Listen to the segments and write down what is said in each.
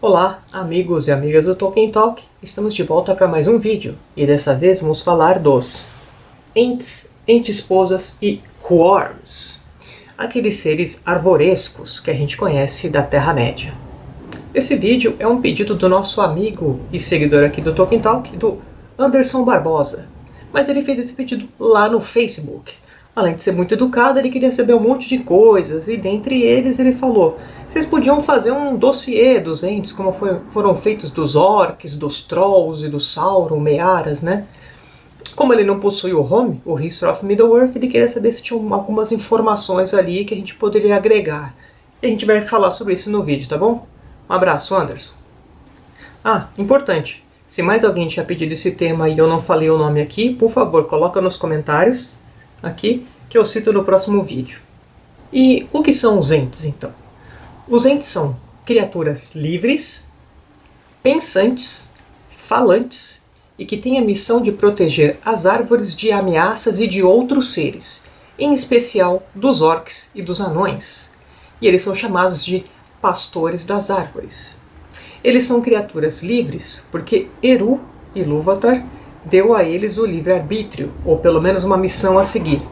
Olá, amigos e amigas do Tolkien Talk. Estamos de volta para mais um vídeo. E dessa vez vamos falar dos Ents, Entesposas e Quorms. Aqueles seres arvorescos que a gente conhece da Terra-média. Esse vídeo é um pedido do nosso amigo e seguidor aqui do Tolkien Talk, do Anderson Barbosa. Mas ele fez esse pedido lá no Facebook. Além de ser muito educado, ele queria saber um monte de coisas, e dentre eles ele falou vocês podiam fazer um dossiê dos entes, como foi, foram feitos dos orcs, dos trolls e do Sauron, Mearas, né? Como ele não possui o home, o History of Middle-earth, ele queria saber se tinha algumas informações ali que a gente poderia agregar. E a gente vai falar sobre isso no vídeo, tá bom? Um abraço, Anderson. Ah, importante. Se mais alguém tinha pedido esse tema e eu não falei o nome aqui, por favor, coloca nos comentários aqui que eu cito no próximo vídeo. E o que são os entes, então? Os entes são criaturas livres, pensantes, falantes e que têm a missão de proteger as árvores de ameaças e de outros seres, em especial dos orcs e dos anões. E eles são chamados de pastores das árvores. Eles são criaturas livres porque Eru Ilúvatar deu a eles o livre-arbítrio, ou pelo menos uma missão a seguir.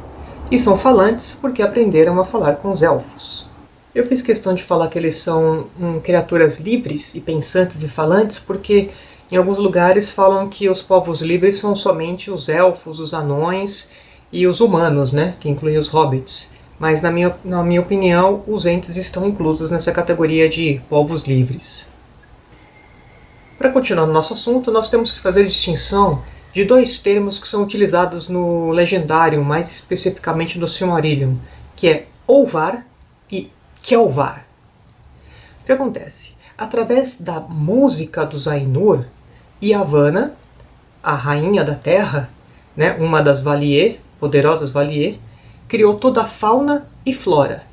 E são falantes porque aprenderam a falar com os elfos. Eu fiz questão de falar que eles são hum, criaturas livres e pensantes e falantes porque em alguns lugares falam que os povos livres são somente os elfos, os anões e os humanos, né, que incluem os hobbits. Mas na minha, na minha opinião, os entes estão inclusos nessa categoria de povos livres. Para continuar no nosso assunto, nós temos que fazer distinção de dois termos que são utilizados no Legendário, mais especificamente no Silmarillion, que é Olvar e Kelvar. O que acontece? Através da música dos Ainur, Yavanna, a rainha da terra, né, uma das Valier, poderosas Valier, criou toda a fauna e flora.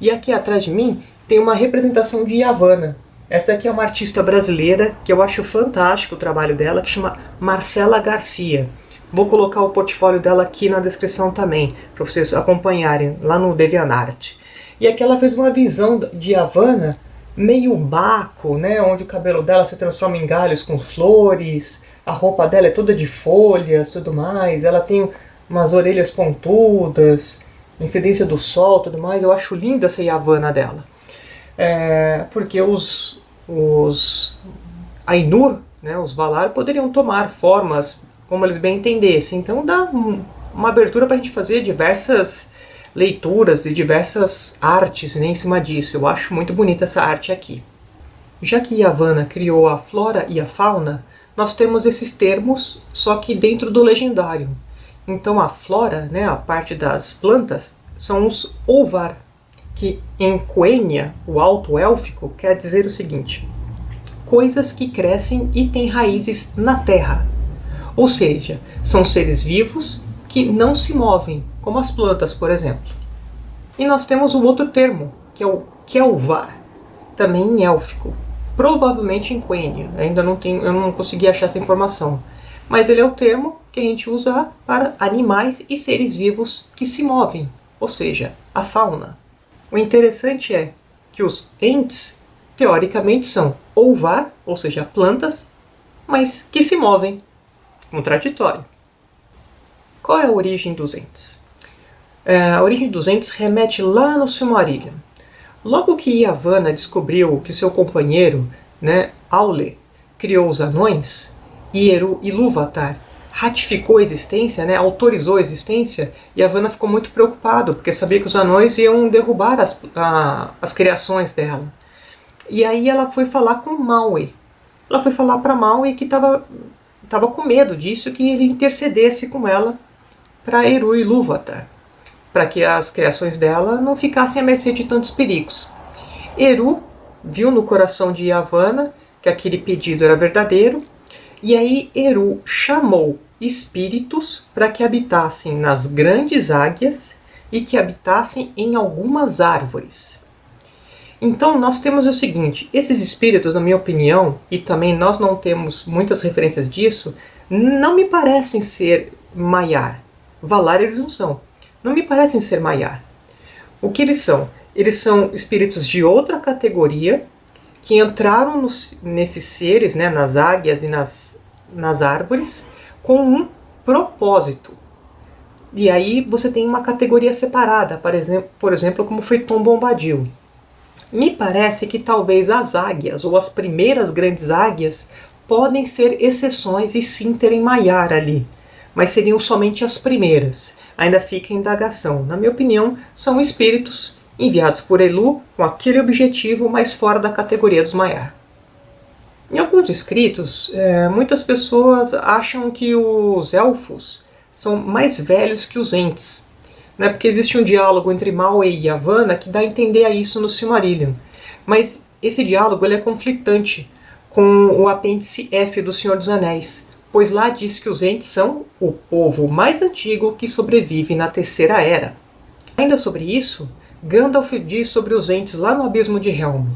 E aqui atrás de mim tem uma representação de Yavanna. Essa aqui é uma artista brasileira que eu acho fantástico o trabalho dela, que chama Marcela Garcia. Vou colocar o portfólio dela aqui na descrição também, para vocês acompanharem lá no DeviantArt. E aqui ela fez uma visão de Havana meio baco, né, onde o cabelo dela se transforma em galhos com flores, a roupa dela é toda de folhas, tudo mais, ela tem umas orelhas pontudas, incidência do sol, tudo mais. Eu acho linda essa Havana dela. É, porque os, os Ainur, né, os Valar, poderiam tomar formas como eles bem entendessem. Então dá uma abertura para a gente fazer diversas leituras e diversas artes em cima disso. Eu acho muito bonita essa arte aqui. Já que Yavanna criou a flora e a fauna, nós temos esses termos, só que dentro do legendário. Então a flora, né, a parte das plantas, são os Olvar, que em Quenya, o alto élfico, quer dizer o seguinte, coisas que crescem e têm raízes na terra. Ou seja, são seres vivos que não se movem, como as plantas, por exemplo. E nós temos o outro termo, que é o Kelvar, também em élfico, provavelmente em Quenya, ainda não tenho, eu não consegui achar essa informação. Mas ele é o termo que a gente usa para animais e seres vivos que se movem, ou seja, a fauna. O interessante é que os entes, teoricamente, são olvar, ou seja, plantas, mas que se movem. Contraditório. Qual é a origem dos entes? É, a origem dos entes remete lá no Silmarillion. Logo que Yavanna descobriu que seu companheiro, né, Aule, criou os anões, e Eru Ilúvatar ratificou a existência, né, autorizou a existência, Yavanna ficou muito preocupado, porque sabia que os anões iam derrubar as, a, as criações dela. E aí ela foi falar com Maui. Ela foi falar para Maui que estava tava com medo disso, que ele intercedesse com ela para Eru e Ilúvatar, para que as criações dela não ficassem à mercê de tantos perigos. Eru viu no coração de Yavanna que aquele pedido era verdadeiro, e aí Eru chamou espíritos para que habitassem nas grandes águias e que habitassem em algumas árvores. Então nós temos o seguinte, esses espíritos, na minha opinião, e também nós não temos muitas referências disso, não me parecem ser Maiar. Valar eles não são. Não me parecem ser Maiar. O que eles são? Eles são espíritos de outra categoria, que entraram nos, nesses seres, né, nas águias e nas, nas árvores, com um propósito. E aí você tem uma categoria separada, por exemplo, por exemplo como foi Tom Bombadil. Me parece que talvez as águias, ou as primeiras grandes águias, podem ser exceções e sim terem Maiar ali, mas seriam somente as primeiras. Ainda fica indagação. Na minha opinião, são espíritos enviados por Elu com aquele objetivo, mas fora da categoria dos Maiar. Em alguns escritos, é, muitas pessoas acham que os elfos são mais velhos que os entes, né? porque existe um diálogo entre Maui e Yavanna que dá a entender a isso no Silmarillion. Mas esse diálogo ele é conflitante com o apêndice F do Senhor dos Anéis, pois lá diz que os entes são o povo mais antigo que sobrevive na Terceira Era. Ainda sobre isso, Gandalf diz sobre os entes lá no Abismo de Helm.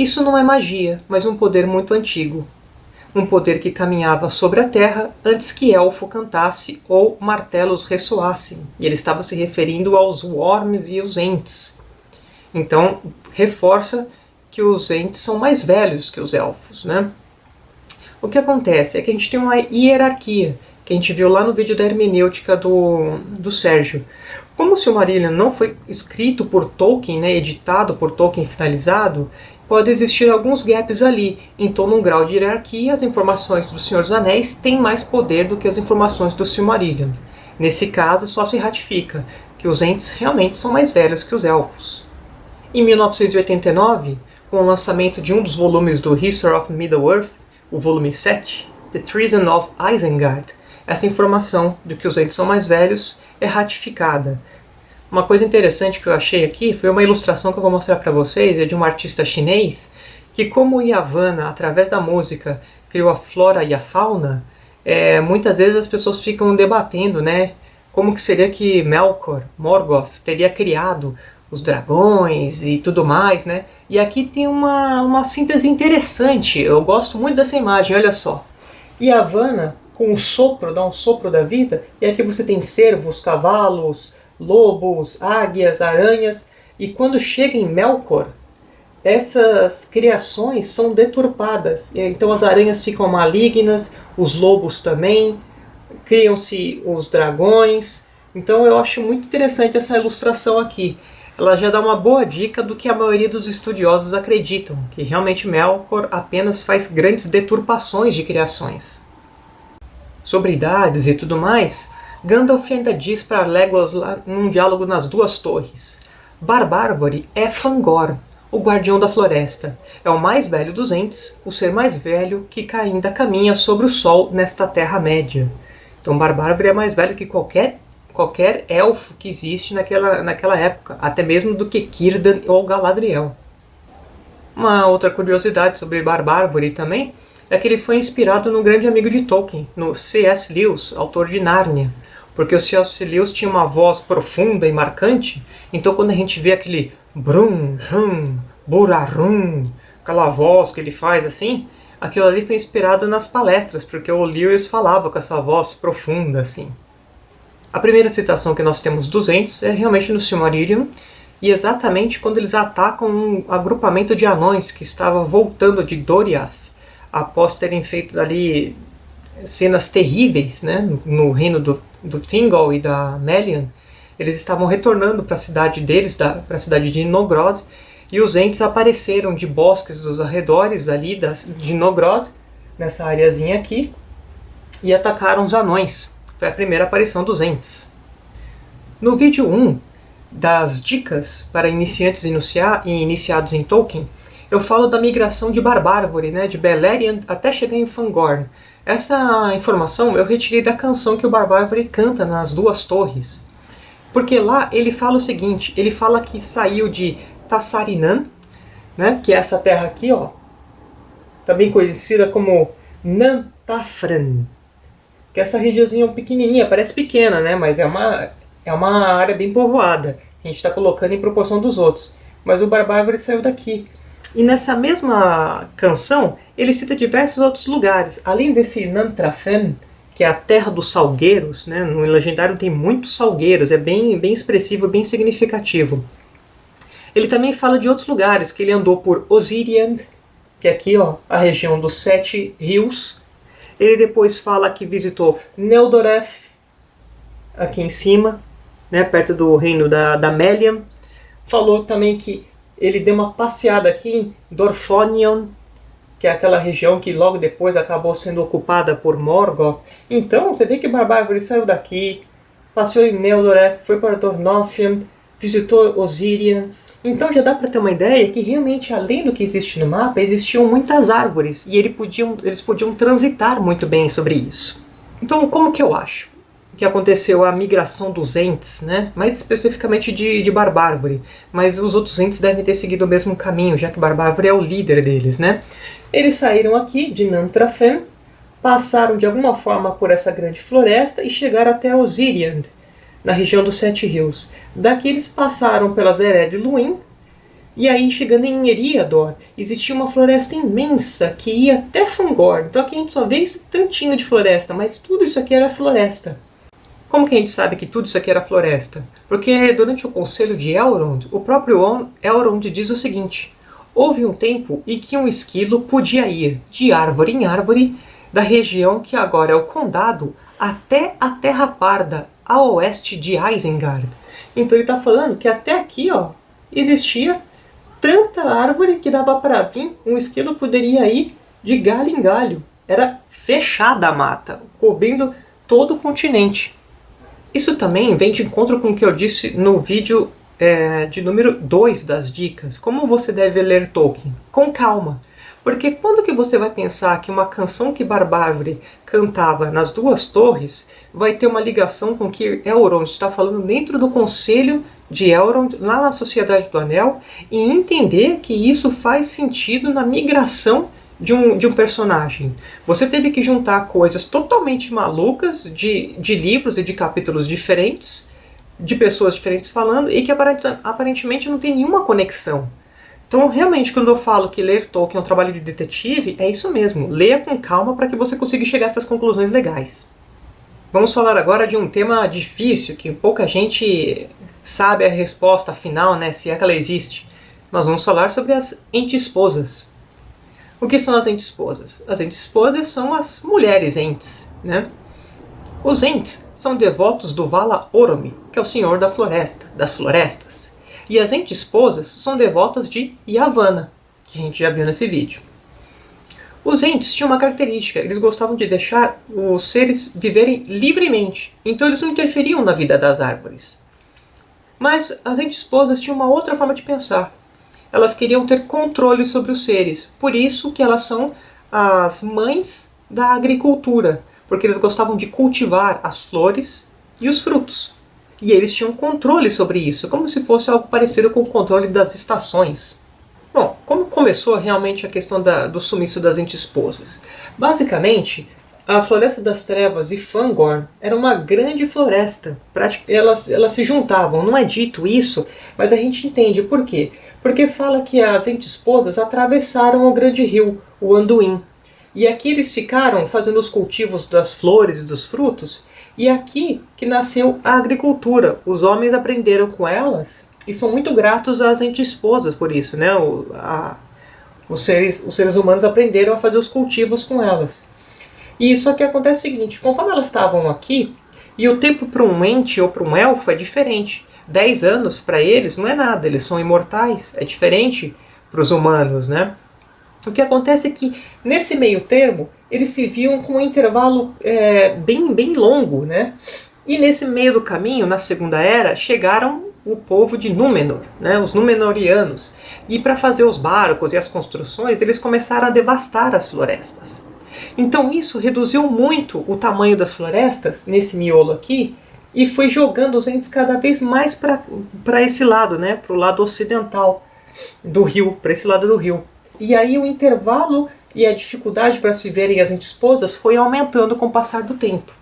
Isso não é magia, mas um poder muito antigo, um poder que caminhava sobre a terra antes que elfo cantasse ou martelos ressoassem. E ele estava se referindo aos worms e os entes. Então, reforça que os entes são mais velhos que os elfos. Né? O que acontece é que a gente tem uma hierarquia, que a gente viu lá no vídeo da hermenêutica do, do Sérgio. Como o Silmarillion não foi escrito por Tolkien, né, editado por Tolkien finalizado, pode existir alguns gaps ali. Então, num grau de hierarquia, as informações do Senhor dos Anéis têm mais poder do que as informações do Silmarillion. Nesse caso, só se ratifica que os Ents realmente são mais velhos que os Elfos. Em 1989, com o lançamento de um dos volumes do History of Middle-earth, o volume 7, The Treason of Isengard, essa informação de que os Ents são mais velhos é ratificada, uma coisa interessante que eu achei aqui foi uma ilustração que eu vou mostrar para vocês, é de um artista chinês, que como Yavanna, através da música, criou a flora e a fauna, é, muitas vezes as pessoas ficam debatendo, né, como que seria que Melkor, Morgoth, teria criado os dragões e tudo mais, né? E aqui tem uma, uma síntese interessante, eu gosto muito dessa imagem, olha só. Yavanna, com o sopro, dá um sopro da vida, e aqui você tem cervos, cavalos, lobos, águias, aranhas, e quando chega em Melkor, essas criações são deturpadas. Então as aranhas ficam malignas, os lobos também, criam-se os dragões. Então eu acho muito interessante essa ilustração aqui. Ela já dá uma boa dica do que a maioria dos estudiosos acreditam, que realmente Melkor apenas faz grandes deturpações de criações. Sobre idades e tudo mais, Gandalf ainda diz para Legolas lá num diálogo nas duas torres. Barbárvore é Fangor, o guardião da floresta. É o mais velho dos entes, o ser mais velho que ainda caminha sobre o sol nesta Terra-média. Então Barbárvore é mais velho que qualquer, qualquer elfo que existe naquela, naquela época, até mesmo do que Círdan ou Galadriel. Uma outra curiosidade sobre Barbárvore também é que ele foi inspirado no grande amigo de Tolkien, no C.S. Lewis, autor de Nárnia, porque o C.S. Lewis tinha uma voz profunda e marcante, então quando a gente vê aquele brum, hum, burarum, aquela voz que ele faz assim, aquilo ali foi inspirado nas palestras, porque o Lewis falava com essa voz profunda assim. A primeira citação que nós temos dos Ents é realmente no Silmarillion, e exatamente quando eles atacam um agrupamento de anões que estava voltando de Doriath, após terem feito ali cenas terríveis né, no reino do do Thingol e da Melian, eles estavam retornando para a cidade deles, para a cidade de Nogrod, e os Ents apareceram de bosques dos arredores ali das, de Nogrod, nessa areazinha aqui, e atacaram os anões. Foi a primeira aparição dos Ents. No vídeo 1 das dicas para iniciantes e iniciados em Tolkien, eu falo da migração de Barbárvore, né, de Beleriand até chegar em Fangorn, essa informação eu retirei da canção que o Barbárvore canta nas Duas Torres. Porque lá ele fala o seguinte, ele fala que saiu de Tassarinan, né, que é essa terra aqui, ó, também conhecida como Nantafran, que é essa regiãozinha pequenininha, parece pequena, né, mas é uma, é uma área bem povoada. A gente está colocando em proporção dos outros. Mas o Barbárvore saiu daqui. E nessa mesma canção, ele cita diversos outros lugares. Além desse Nantrafen, que é a terra dos salgueiros, né? no legendário tem muitos salgueiros, é bem, bem expressivo, bem significativo. Ele também fala de outros lugares, que ele andou por Osirian, que é aqui ó, a região dos Sete Rios. Ele depois fala que visitou Neldoreth, aqui em cima, né, perto do reino da, da Melian. Falou também que ele deu uma passeada aqui em Dorfonion, que é aquela região que logo depois acabou sendo ocupada por Morgoth. Então, você vê que Barbárvore saiu daqui, passeou em Neldoreth, foi para Dornothian, visitou Osirian. Então já dá para ter uma ideia que realmente, além do que existe no mapa, existiam muitas árvores e ele podiam, eles podiam transitar muito bem sobre isso. Então, como que eu acho que aconteceu a migração dos entes, né? mais especificamente de, de Barbárvore, mas os outros entes devem ter seguido o mesmo caminho, já que Barbárvore é o líder deles. Né? Eles saíram aqui de Nantrafen, passaram de alguma forma por essa grande floresta e chegaram até Osiriand, na região dos Sete Rios. Daqui eles passaram pelas Ered Luin, e aí chegando em Eriador, existia uma floresta imensa que ia até Fangor. Então aqui a gente só vê esse tantinho de floresta, mas tudo isso aqui era floresta. Como que a gente sabe que tudo isso aqui era floresta? Porque durante o conselho de Elrond, o próprio Elrond diz o seguinte, Houve um tempo em que um esquilo podia ir de árvore em árvore da região que agora é o condado até a Terra Parda, a oeste de Isengard. Então ele está falando que até aqui ó, existia tanta árvore que dava para vir, um esquilo poderia ir de galho em galho. Era fechada a mata, cobrindo todo o continente. Isso também vem de encontro com o que eu disse no vídeo é, de número 2 das dicas. Como você deve ler Tolkien? Com calma. Porque quando que você vai pensar que uma canção que Barbárvore cantava nas Duas Torres vai ter uma ligação com o que Elrond está falando dentro do conselho de Elrond, lá na Sociedade do Anel, e entender que isso faz sentido na migração de um, de um personagem. Você teve que juntar coisas totalmente malucas de, de livros e de capítulos diferentes de pessoas diferentes falando e que aparentemente não tem nenhuma conexão. Então, realmente, quando eu falo que ler Tolkien é um trabalho de detetive, é isso mesmo. Leia com calma para que você consiga chegar a essas conclusões legais. Vamos falar agora de um tema difícil, que pouca gente sabe a resposta final, né, se é que ela existe. Nós vamos falar sobre as entes-esposas. O que são as entes-esposas? As entes-esposas são as mulheres entes. Né? Os entes são devotos do Vala Oromi, que é o senhor da floresta, das florestas. E as entes-esposas são devotas de Yavanna, que a gente já viu nesse vídeo. Os entes tinham uma característica, eles gostavam de deixar os seres viverem livremente, então eles não interferiam na vida das árvores. Mas as entes-esposas tinham uma outra forma de pensar. Elas queriam ter controle sobre os seres, por isso que elas são as mães da agricultura, porque eles gostavam de cultivar as flores e os frutos. E eles tinham controle sobre isso, como se fosse algo parecido com o controle das estações. Bom, como começou realmente a questão da, do sumiço das entes-esposas? Basicamente, a Floresta das Trevas e Fangorn era uma grande floresta. Elas, elas se juntavam, não é dito isso, mas a gente entende por quê. Porque fala que as entes-esposas atravessaram o grande rio, o Anduin, e aqui eles ficaram fazendo os cultivos das flores e dos frutos. E aqui que nasceu a agricultura. Os homens aprenderam com elas e são muito gratos às entes-esposas por isso. Né? O, a, os, seres, os seres humanos aprenderam a fazer os cultivos com elas. E só que acontece o seguinte, conforme elas estavam aqui, e o tempo para um ente ou para um elfo é diferente. 10 anos para eles não é nada, eles são imortais, é diferente para os humanos, né? O que acontece é que, nesse meio termo, eles se viam com um intervalo é, bem, bem longo, né? E nesse meio do caminho, na Segunda Era, chegaram o povo de Númenor, né? os Númenorianos. E para fazer os barcos e as construções, eles começaram a devastar as florestas. Então isso reduziu muito o tamanho das florestas, nesse miolo aqui, e foi jogando os entes cada vez mais para esse lado, né? para o lado ocidental do rio, para esse lado do rio. E aí o intervalo e a dificuldade para se verem as esposas foi aumentando com o passar do tempo.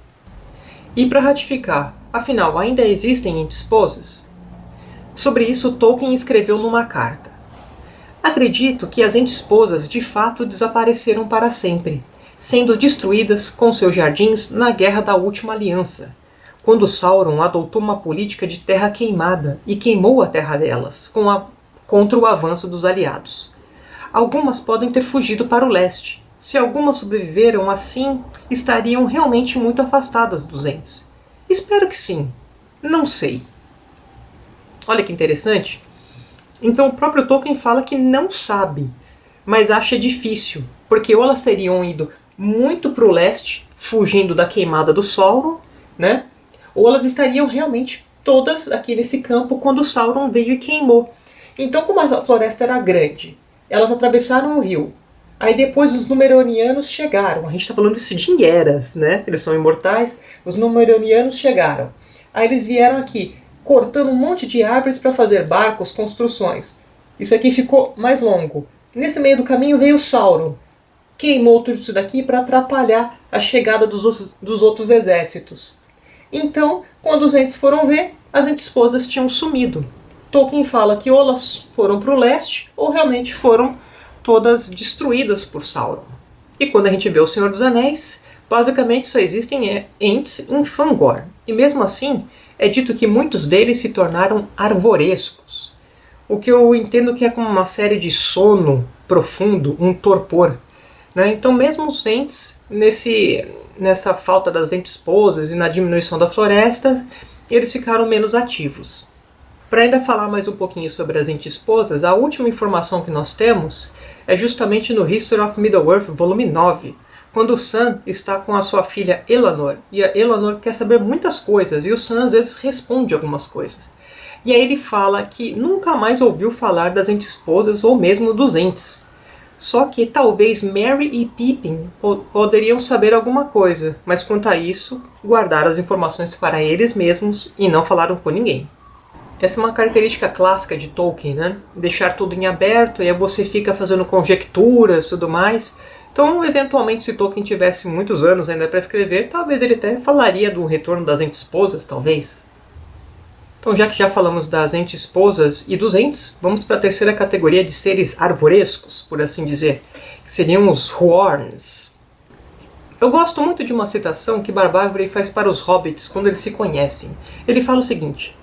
E para ratificar, afinal, ainda existem esposas? Sobre isso, Tolkien escreveu numa carta. Acredito que as esposas de fato desapareceram para sempre, sendo destruídas com seus jardins na Guerra da Última Aliança, quando Sauron adotou uma política de terra queimada e queimou a terra delas, a contra o avanço dos aliados. Algumas podem ter fugido para o leste. Se algumas sobreviveram, assim estariam realmente muito afastadas dos Ents. Espero que sim. Não sei. Olha que interessante. Então o próprio Tolkien fala que não sabe, mas acha difícil, porque ou elas teriam ido muito para o leste, fugindo da queimada do Sauron, né? Ou elas estariam realmente todas aqui nesse campo quando Sauron veio e queimou. Então, como a floresta era grande, elas atravessaram o rio. Aí depois os Númenóreanos chegaram. A gente está falando de eras, né? Eles são imortais. Os Númenóreanos chegaram. Aí eles vieram aqui, cortando um monte de árvores para fazer barcos, construções. Isso aqui ficou mais longo. Nesse meio do caminho veio Sauron. Queimou tudo isso daqui para atrapalhar a chegada dos outros exércitos. Então, quando os entes foram ver, as esposas tinham sumido. Tolkien fala que ou elas foram para o leste, ou realmente foram todas destruídas por Sauron. E quando a gente vê O Senhor dos Anéis, basicamente só existem entes em Fangor. E mesmo assim, é dito que muitos deles se tornaram arvorescos. O que eu entendo que é como uma série de sono profundo, um torpor. Né? Então mesmo os entes, nesse, nessa falta das entes esposas e na diminuição da floresta, eles ficaram menos ativos. Para ainda falar mais um pouquinho sobre as esposas, a última informação que nós temos é justamente no History of Middle-earth, volume 9, quando o Sam está com a sua filha Elanor, e a Elanor quer saber muitas coisas, e o Sam às vezes responde algumas coisas. E aí ele fala que nunca mais ouviu falar das esposas ou mesmo dos entes. Só que talvez Mary e Pippin poderiam saber alguma coisa, mas quanto a isso, guardaram as informações para eles mesmos e não falaram com ninguém. Essa é uma característica clássica de Tolkien, né? Deixar tudo em aberto e aí você fica fazendo conjecturas e tudo mais. Então, eventualmente, se Tolkien tivesse muitos anos ainda para escrever, talvez ele até falaria do retorno das esposas, talvez. Então, já que já falamos das entes esposas e dos entes, vamos para a terceira categoria de seres arvorescos, por assim dizer, que seriam os Huorns. Eu gosto muito de uma citação que Barbárvore faz para os hobbits quando eles se conhecem. Ele fala o seguinte,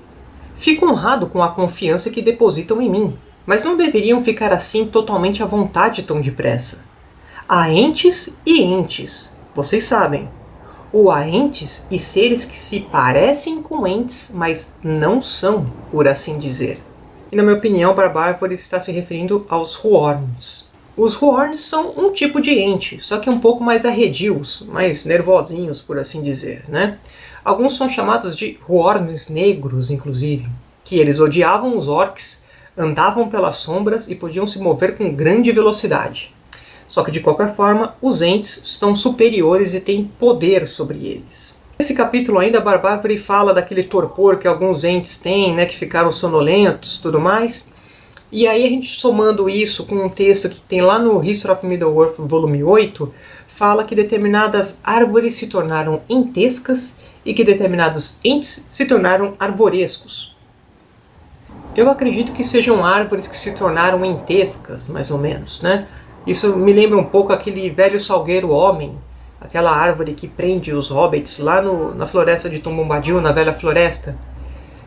Fico honrado com a confiança que depositam em mim, mas não deveriam ficar assim totalmente à vontade tão depressa. Há entes e entes, vocês sabem ou a entes e seres que se parecem com entes, mas não são, por assim dizer. E na minha opinião, Barbárvore está se referindo aos Huorns. Os Huorns são um tipo de ente, só que um pouco mais arredios, mais nervosinhos, por assim dizer. Né? Alguns são chamados de Huorns negros, inclusive, que eles odiavam os orcs, andavam pelas sombras e podiam se mover com grande velocidade. Só que de qualquer forma, os entes estão superiores e têm poder sobre eles. Nesse capítulo ainda, Barbárvore fala daquele torpor que alguns entes têm, né, que ficaram sonolentos tudo mais. E aí a gente somando isso com um texto que tem lá no History of Middle-earth, volume 8, fala que determinadas árvores se tornaram entescas e que determinados entes se tornaram arborescos. Eu acredito que sejam árvores que se tornaram entescas, mais ou menos, né? Isso me lembra um pouco aquele velho salgueiro homem, aquela árvore que prende os hobbits lá no, na floresta de Tom Bombadil, na Velha Floresta.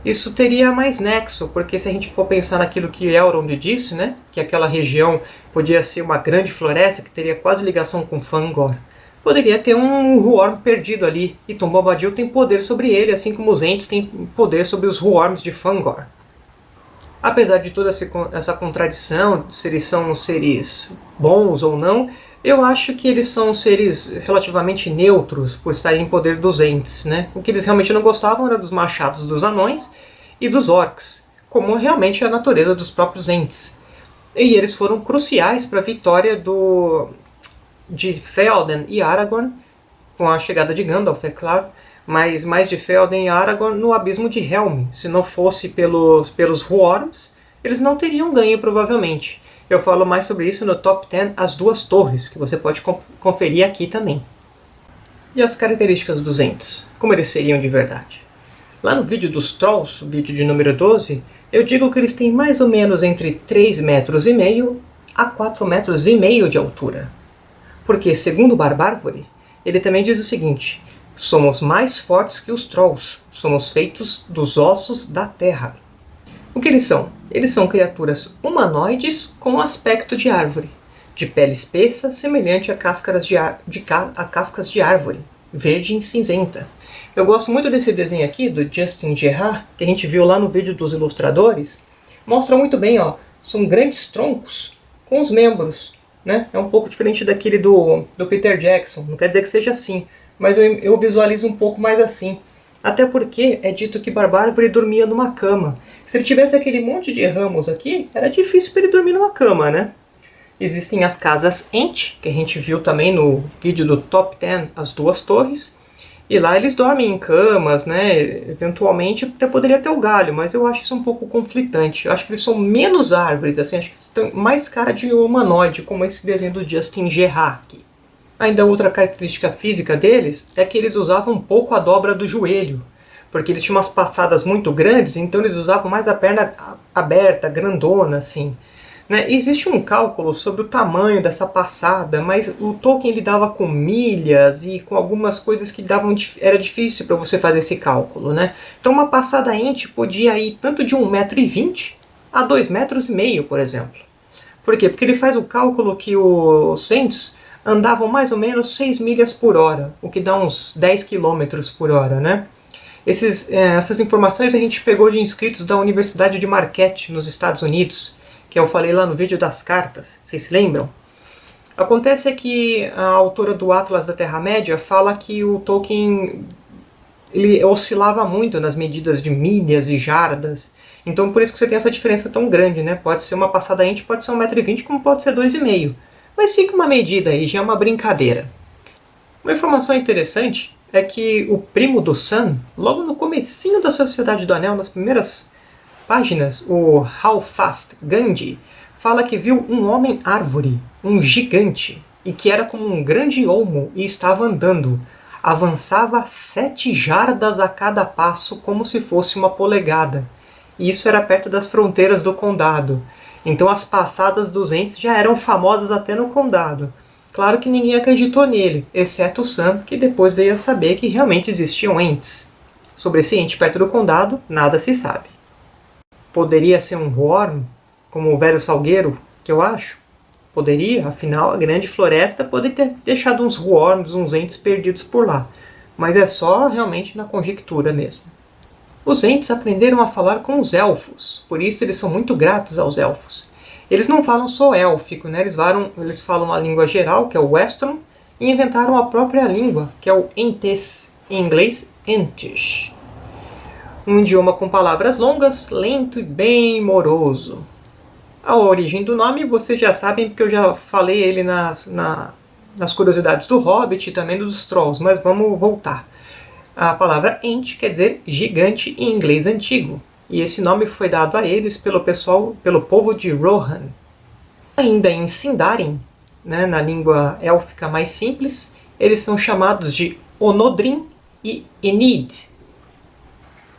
Isso teria mais nexo, porque se a gente for pensar naquilo que Elrond disse, né, que aquela região podia ser uma grande floresta que teria quase ligação com Fangor, poderia ter um Huorm perdido ali, e Tom Bombadil tem poder sobre ele, assim como os Ents têm poder sobre os Huorms de Fangor. Apesar de toda essa contradição, se eles são seres bons ou não, eu acho que eles são seres relativamente neutros por estarem em poder dos entes. Né? O que eles realmente não gostavam era dos machados dos anões e dos orcs, como realmente a natureza dos próprios entes. E eles foram cruciais para a vitória do, de Felden e Aragorn, com a chegada de Gandalf, é claro, mas mais de Felden e Aragorn no abismo de Helm. Se não fosse pelos, pelos Huorms, eles não teriam ganho provavelmente. Eu falo mais sobre isso no Top 10 As Duas Torres, que você pode conferir aqui também. E as características dos entes, como eles seriam de verdade? Lá no vídeo dos Trolls, vídeo de número 12, eu digo que eles têm mais ou menos entre 3 metros e meio a 4 metros e meio de altura. Porque, segundo Barbárvore, ele também diz o seguinte, Somos mais fortes que os Trolls. Somos feitos dos ossos da terra. O que eles são? Eles são criaturas humanoides com aspecto de árvore, de pele espessa, semelhante a, de, de a cascas de árvore, verde e cinzenta. Eu gosto muito desse desenho aqui, do Justin Gerard, que a gente viu lá no vídeo dos ilustradores. Mostra muito bem, ó, são grandes troncos com os membros. Né? É um pouco diferente daquele do, do Peter Jackson, não quer dizer que seja assim, mas eu, eu visualizo um pouco mais assim. Até porque é dito que Barbárvore dormia numa cama. Se ele tivesse aquele monte de ramos aqui, era difícil para ele dormir numa cama, né? Existem as casas Ent, que a gente viu também no vídeo do Top 10, as duas torres. E lá eles dormem em camas, né? Eventualmente até poderia ter o galho, mas eu acho isso um pouco conflitante. Eu acho que eles são menos árvores, assim, acho que eles têm mais cara de humanoide, como esse desenho do Justin Gerard aqui. Ainda outra característica física deles é que eles usavam um pouco a dobra do joelho, porque eles tinham umas passadas muito grandes, então eles usavam mais a perna aberta, grandona, assim. Né? Existe um cálculo sobre o tamanho dessa passada, mas o Tolkien ele dava com milhas e com algumas coisas que davam era difícil para você fazer esse cálculo. Né? Então uma passada ente podia ir tanto de 1,20m a 2,5 metros, por exemplo. Por quê? Porque ele faz o cálculo que os Saints andavam mais ou menos 6 milhas por hora, o que dá uns 10 quilômetros por hora, né? Esses, é, essas informações a gente pegou de inscritos da Universidade de Marquette, nos Estados Unidos, que eu falei lá no vídeo das cartas, vocês se lembram? Acontece que a autora do Atlas da Terra-média fala que o Tolkien ele oscilava muito nas medidas de milhas e jardas, então por isso que você tem essa diferença tão grande, né? Pode ser uma passada ente, pode ser 1,20m, como pode ser 2,5m. Mas fica uma medida aí, já é uma brincadeira. Uma informação interessante é que o primo do Sam, logo no comecinho da Sociedade do Anel, nas primeiras páginas, o Halfast Gandhi, fala que viu um homem-árvore, um gigante, e que era como um grande olmo e estava andando. Avançava sete jardas a cada passo, como se fosse uma polegada. E isso era perto das fronteiras do condado. Então as passadas dos entes já eram famosas até no condado. Claro que ninguém acreditou nele, exceto Sam, que depois veio a saber que realmente existiam entes. Sobre esse ente perto do condado, nada se sabe. Poderia ser um Worm, como o velho Salgueiro, que eu acho? Poderia, afinal a grande floresta pode ter deixado uns Worms, uns entes perdidos por lá. Mas é só realmente na conjectura mesmo. Os entes aprenderam a falar com os elfos, por isso eles são muito gratos aos elfos. Eles não falam só élfico, né? eles, falam, eles falam a língua geral, que é o Western, e inventaram a própria língua, que é o Entes, em inglês Entish. Um idioma com palavras longas, lento e bem moroso. A origem do nome vocês já sabem, porque eu já falei ele nas, na, nas curiosidades do Hobbit e também dos Trolls, mas vamos voltar. A palavra Ent quer dizer gigante em inglês antigo, e esse nome foi dado a eles pelo pessoal, pelo povo de Rohan. Ainda em Sindarin, né, na língua élfica mais simples, eles são chamados de Onodrin e Enid.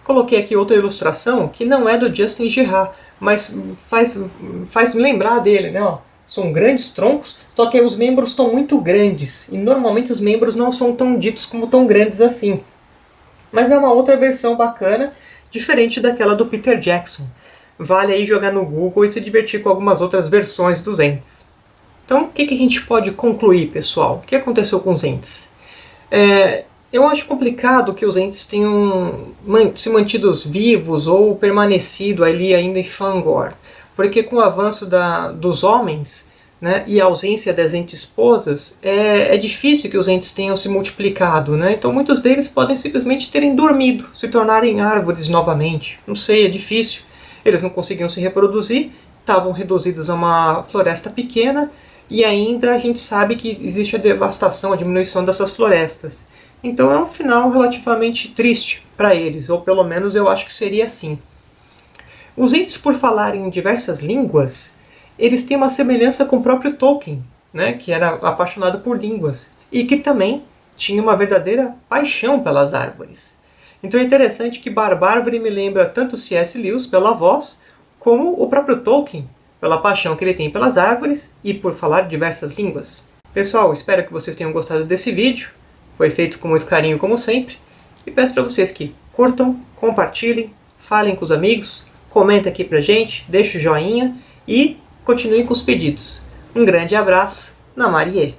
Coloquei aqui outra ilustração que não é do Justin Gerard, mas faz, faz me lembrar dele, né? Ó. São grandes troncos, só que os membros estão muito grandes, e normalmente os membros não são tão ditos como tão grandes assim. Mas é uma outra versão bacana, diferente daquela do Peter Jackson. Vale aí jogar no Google e se divertir com algumas outras versões dos entes. Então, o que, que a gente pode concluir, pessoal? O que aconteceu com os entes? É, eu acho complicado que os entes tenham se mantidos vivos ou permanecido ali ainda em Fangor, porque com o avanço da, dos homens, né, e a ausência das esposas, é, é difícil que os entes tenham se multiplicado. Né? Então muitos deles podem simplesmente terem dormido, se tornarem árvores novamente. Não sei, é difícil. Eles não conseguiam se reproduzir, estavam reduzidos a uma floresta pequena, e ainda a gente sabe que existe a devastação, a diminuição dessas florestas. Então é um final relativamente triste para eles, ou pelo menos eu acho que seria assim. Os entes, por falarem diversas línguas, eles têm uma semelhança com o próprio Tolkien, né, que era apaixonado por línguas, e que também tinha uma verdadeira paixão pelas árvores. Então é interessante que Barbárvore me lembra tanto C.S. Lewis pela voz, como o próprio Tolkien, pela paixão que ele tem pelas árvores e por falar diversas línguas. Pessoal, espero que vocês tenham gostado desse vídeo. Foi feito com muito carinho, como sempre. E peço para vocês que curtam, compartilhem, falem com os amigos, comenta aqui pra gente, deixa o joinha e continue com os pedidos. Um grande abraço, na Marie!